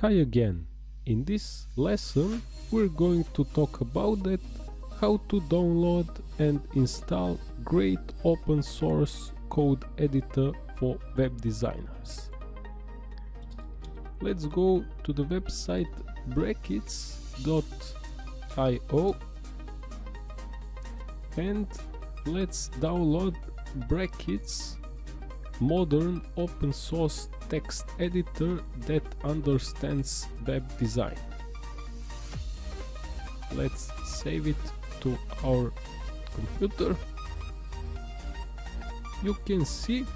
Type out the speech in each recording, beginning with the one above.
Hi again. In this lesson we're going to talk about that how to download and install great open source code editor for web designers. Let's go to the website brackets.io and let's download brackets modern open source text editor that understands web design. Let's save it to our computer. You can see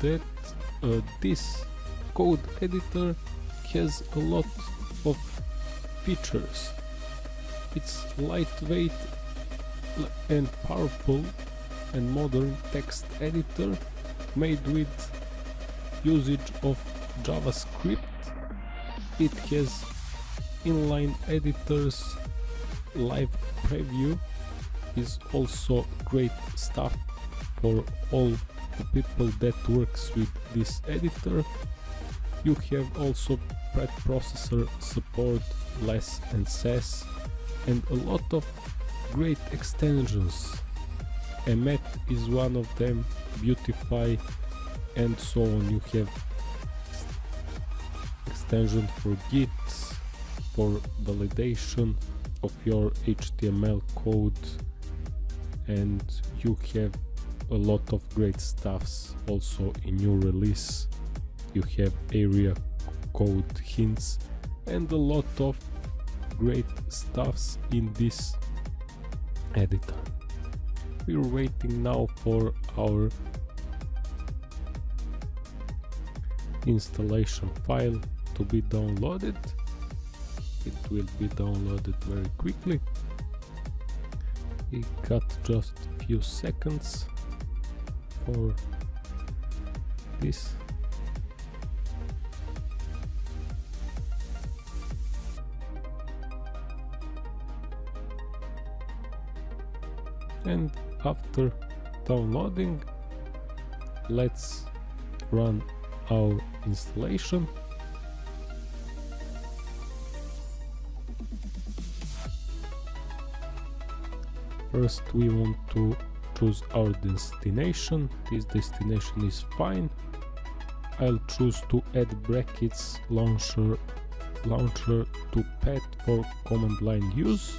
that uh, this code editor has a lot of features. It's lightweight and powerful and modern text editor made with usage of JavaScript. It has inline editors, live preview is also great stuff for all the people that works with this editor. You have also preprocessor support, less and Sass and a lot of great extensions Emmet is one of them, Beautify and so on. You have extension for Git, for validation of your HTML code and you have a lot of great stuffs also in your release. You have area code hints and a lot of great stuffs in this editor we're waiting now for our installation file to be downloaded. It will be downloaded very quickly. It got just a few seconds for this. And after downloading let's run our installation. First we want to choose our destination. This destination is fine. I'll choose to add brackets launcher launcher to pad for command line use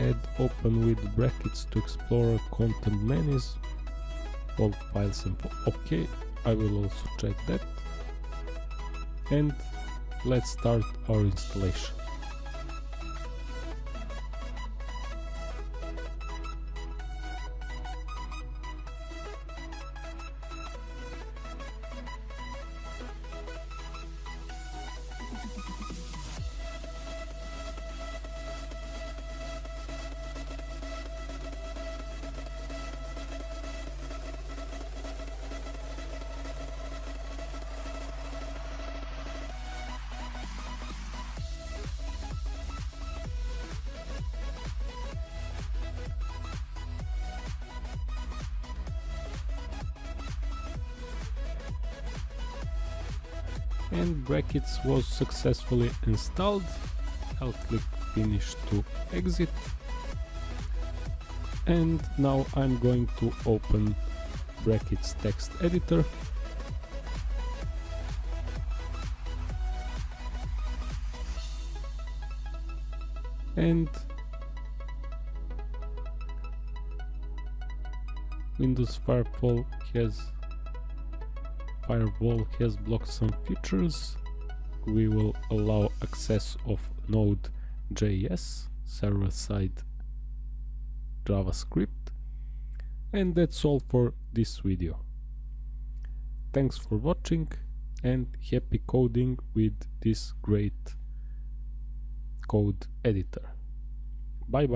add open with brackets to Explorer content menus all files info okay i will also check that. And let's start our installation and brackets was successfully installed. I'll click finish to exit. And now I'm going to open brackets text editor. And Windows Firewall has firewall has blocked some features. We will allow access of Node.js, server-side JavaScript. And that's all for this video. Thanks for watching and happy coding with this great code editor. Bye bye.